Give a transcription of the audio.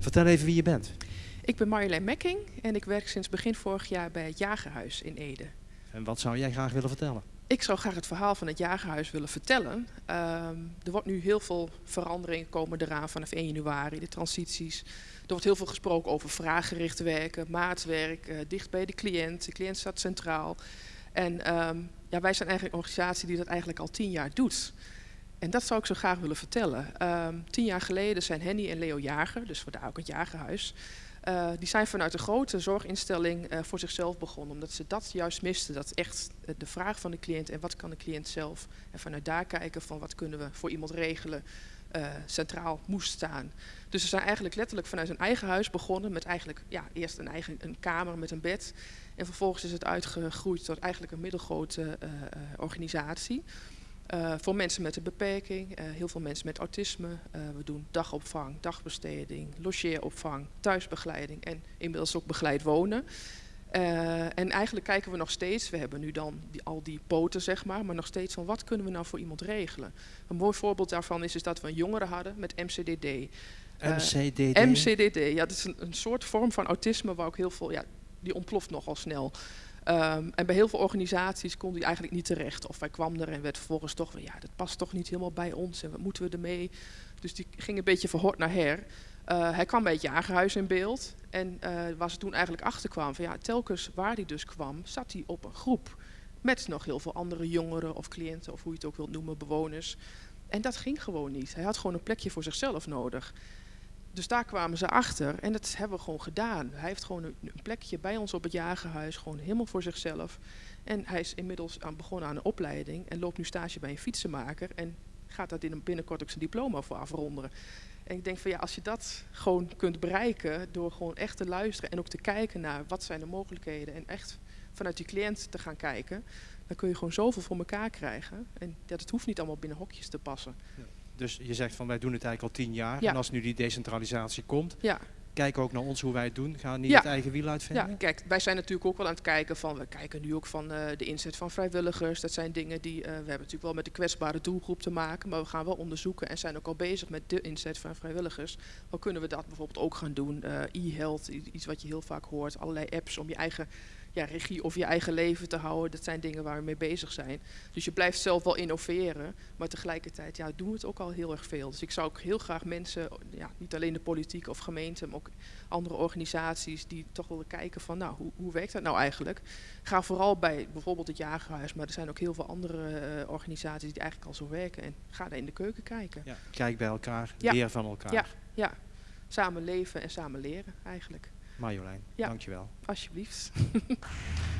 Vertel even wie je bent. Ik ben Marjolein Mekking en ik werk sinds begin vorig jaar bij het Jagerhuis in Ede. En wat zou jij graag willen vertellen? Ik zou graag het verhaal van het Jagerhuis willen vertellen. Ehm, er wordt nu heel veel veranderingen komen eraan vanaf 1 januari, de transities. Er wordt heel veel gesproken over vraaggericht werken, maatwerk, uh, dicht bij de cliënt. De cliënt staat centraal. En ehm, ja, wij zijn eigenlijk een organisatie die dat eigenlijk al tien jaar doet. En dat zou ik zo graag willen vertellen. Ehm, tien jaar geleden zijn Henny en Leo Jager, dus vandaar ook het Jagerhuis, uh, die zijn vanuit een grote zorginstelling uh, voor zichzelf begonnen. Omdat ze dat juist misten. Dat echt uh, de vraag van de cliënt en wat kan de cliënt zelf. En vanuit daar kijken van wat kunnen we voor iemand regelen. centraal moest staan. Dus ze zijn eigenlijk letterlijk vanuit hun eigen huis begonnen. Met eigenlijk ja, eerst een eigen een kamer met een bed. En vervolgens is het uitgegroeid tot eigenlijk een middelgrote organisatie. Uh, voor mensen met een beperking, uh, heel veel mensen met autisme. Uh, we doen dagopvang, dagbesteding, logeeropvang, thuisbegeleiding en inmiddels ook begeleid wonen. en eigenlijk kijken we nog steeds, we hebben nu dan die, al die poten zeg maar, maar nog steeds van wat kunnen we nou voor iemand regelen. Een mooi voorbeeld daarvan is, is dat we een jongere hadden met MCDD. MCDD? MCDD, ja, dat is een, een, soort vorm van autisme waar ook heel veel, ja, die ontploft nogal snel. Um, en bij heel veel organisaties kon hij eigenlijk niet terecht. Of hij kwam er en werd vervolgens toch van ja, dat past toch niet helemaal bij ons en wat moeten we ermee? Dus die ging een beetje verhort naar her. Uh, hij kwam bij het jagerhuis in beeld. En uh, waar ze toen eigenlijk achterkwam van ja, telkens waar hij dus kwam, zat hij op een groep. Met nog heel veel andere jongeren of cliënten of hoe je het ook wilt noemen, bewoners. En dat ging gewoon niet. Hij had gewoon een plekje voor zichzelf nodig. Dus daar kwamen ze achter en dat hebben we gewoon gedaan. Hij heeft gewoon een, plekje bij ons op het jagerhuis, gewoon helemaal voor zichzelf. En hij is inmiddels aan, begonnen aan een opleiding en loopt nu stage bij een fietsenmaker. En gaat dat binnenkort ook zijn diploma voor afronden. En ik denk van ja, als je dat gewoon kunt bereiken door gewoon echt te luisteren en ook te kijken naar wat zijn de mogelijkheden en echt vanuit die cliënt te gaan kijken, dan kun je gewoon zoveel voor elkaar krijgen. En dat het hoeft niet allemaal binnen hokjes te passen. Ja. Dus je zegt van wij doen het eigenlijk al tien jaar. Ja. En als nu die decentralisatie komt, Ja, kijk ook naar ons hoe wij het doen. Ga niet Ja. het eigen wiel uitvinden. Ja, kijk, wij zijn natuurlijk ook wel aan het kijken van, we kijken nu ook van eh, de inzet van vrijwilligers. Dat zijn dingen die, eh, we hebben natuurlijk wel met de kwetsbare doelgroep te maken, maar we gaan wel onderzoeken en zijn ook al bezig met de inzet van vrijwilligers. Hoe kunnen we dat bijvoorbeeld ook gaan doen? Eh, E-health, iets wat je heel vaak hoort, allerlei apps om je eigen ja, regie over je eigen leven te houden. Dat zijn dingen waar we mee bezig zijn. Dus je blijft zelf wel innoveren, maar tegelijkertijd ja, doen we het ook al heel erg veel. Dus ik zou ook heel graag mensen, ja, niet alleen de politiek of gemeente, maar ook andere organisaties die toch willen kijken van, nou, hoe, hoe werkt dat nou eigenlijk? Ga vooral bij bijvoorbeeld het Jagerhuis, maar er zijn ook heel veel andere eh, organisaties die eigenlijk al zo werken. En ga daar in de keuken kijken. Ja, Kijk bij elkaar, Ja. leer van elkaar. Ja. Ja, samen leven en samen leren eigenlijk. Marjolein, Ja. dankjewel. Alsjeblieft.